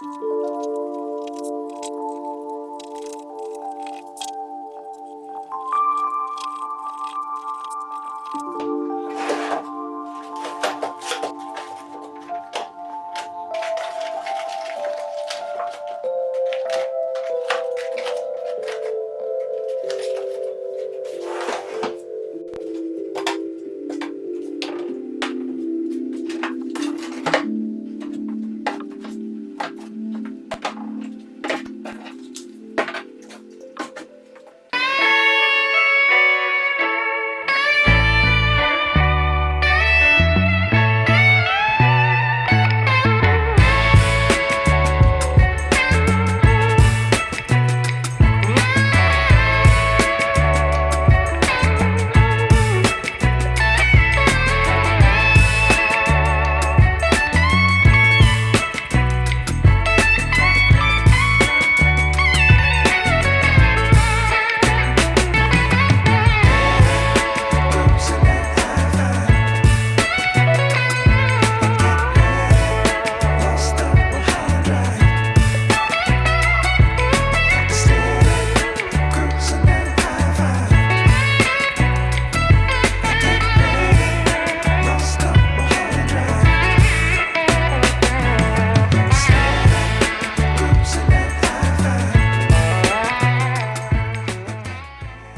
Música